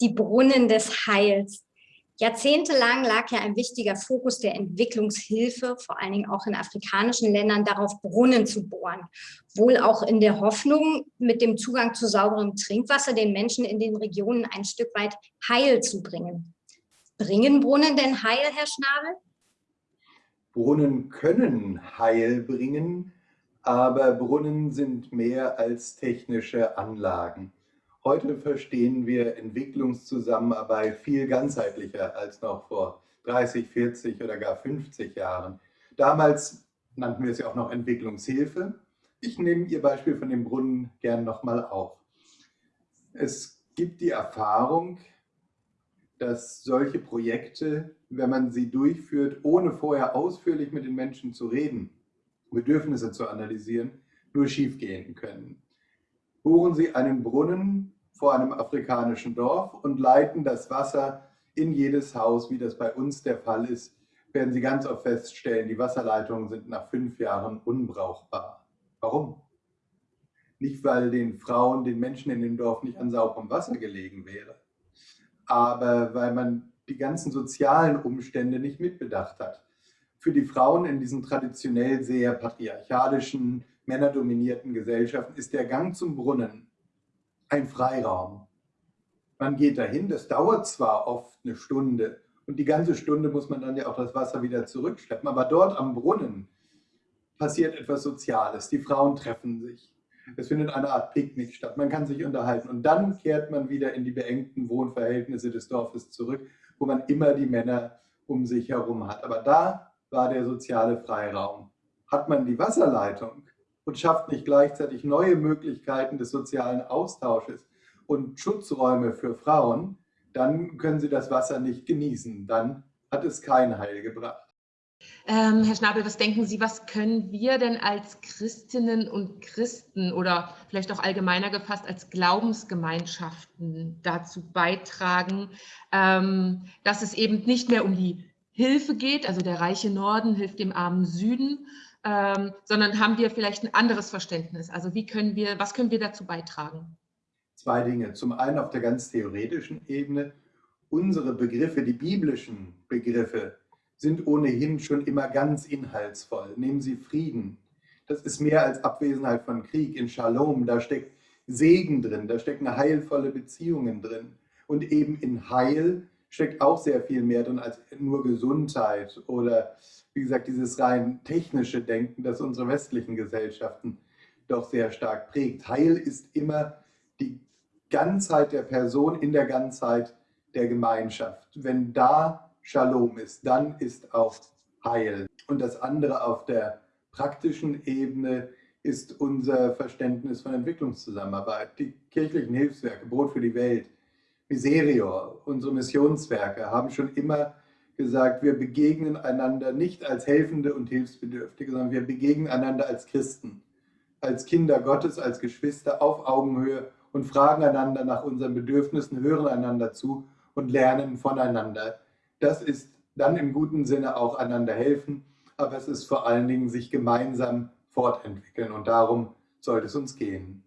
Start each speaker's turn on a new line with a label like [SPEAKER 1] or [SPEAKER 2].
[SPEAKER 1] die Brunnen des Heils. Jahrzehntelang lag ja ein wichtiger Fokus der Entwicklungshilfe, vor allen Dingen auch in afrikanischen Ländern, darauf Brunnen zu bohren. Wohl auch in der Hoffnung, mit dem Zugang zu sauberem Trinkwasser den Menschen in den Regionen ein Stück weit Heil zu bringen. Bringen Brunnen denn Heil, Herr Schnabel?
[SPEAKER 2] Brunnen können Heil bringen, aber Brunnen sind mehr als technische Anlagen. Heute verstehen wir Entwicklungszusammenarbeit viel ganzheitlicher als noch vor 30, 40 oder gar 50 Jahren. Damals nannten wir es ja auch noch Entwicklungshilfe. Ich nehme Ihr Beispiel von dem Brunnen gern nochmal auf. Es gibt die Erfahrung, dass solche Projekte, wenn man sie durchführt, ohne vorher ausführlich mit den Menschen zu reden, Bedürfnisse zu analysieren, nur schiefgehen können. Bohren Sie einen Brunnen vor einem afrikanischen Dorf und leiten das Wasser in jedes Haus, wie das bei uns der Fall ist, werden Sie ganz oft feststellen, die Wasserleitungen sind nach fünf Jahren unbrauchbar. Warum? Nicht, weil den Frauen, den Menschen in dem Dorf nicht an sauberem Wasser gelegen wäre, aber weil man die ganzen sozialen Umstände nicht mitbedacht hat. Für die Frauen in diesen traditionell sehr patriarchalischen, männerdominierten Gesellschaften ist der Gang zum Brunnen ein Freiraum. Man geht dahin, das dauert zwar oft eine Stunde und die ganze Stunde muss man dann ja auch das Wasser wieder zurückschleppen, aber dort am Brunnen passiert etwas Soziales. Die Frauen treffen sich. Es findet eine Art Picknick statt. Man kann sich unterhalten. Und dann kehrt man wieder in die beengten Wohnverhältnisse des Dorfes zurück, wo man immer die Männer um sich herum hat. Aber da war der soziale Freiraum. Hat man die Wasserleitung, und schafft nicht gleichzeitig neue Möglichkeiten des sozialen Austausches und Schutzräume für Frauen, dann können sie das Wasser nicht genießen. Dann hat es kein Heil gebracht.
[SPEAKER 3] Ähm, Herr Schnabel, was denken Sie, was können wir denn als Christinnen und Christen oder vielleicht auch allgemeiner gefasst als Glaubensgemeinschaften dazu beitragen, ähm, dass es eben nicht mehr um die Hilfe geht, also der reiche Norden hilft dem armen Süden, ähm, sondern haben wir vielleicht ein anderes Verständnis? Also wie können wir, was können wir dazu beitragen?
[SPEAKER 2] Zwei Dinge. Zum einen auf der ganz theoretischen Ebene. Unsere Begriffe, die biblischen Begriffe, sind ohnehin schon immer ganz inhaltsvoll. Nehmen Sie Frieden. Das ist mehr als Abwesenheit von Krieg. In Shalom, da steckt Segen drin, da stecken heilvolle Beziehungen drin. Und eben in Heil steckt auch sehr viel mehr drin als nur Gesundheit oder wie gesagt dieses rein technische Denken, das unsere westlichen Gesellschaften doch sehr stark prägt. Heil ist immer die Ganzheit der Person in der Ganzheit der Gemeinschaft. Wenn da Shalom ist, dann ist auch Heil. Und das andere auf der praktischen Ebene ist unser Verständnis von Entwicklungszusammenarbeit. Die kirchlichen Hilfswerke, Brot für die Welt, Miserior, unsere Missionswerke haben schon immer gesagt, wir begegnen einander nicht als Helfende und Hilfsbedürftige, sondern wir begegnen einander als Christen, als Kinder Gottes, als Geschwister auf Augenhöhe und fragen einander nach unseren Bedürfnissen, hören einander zu und lernen voneinander. Das ist dann im guten Sinne auch einander helfen, aber es ist vor allen Dingen sich gemeinsam fortentwickeln und darum sollte es uns gehen.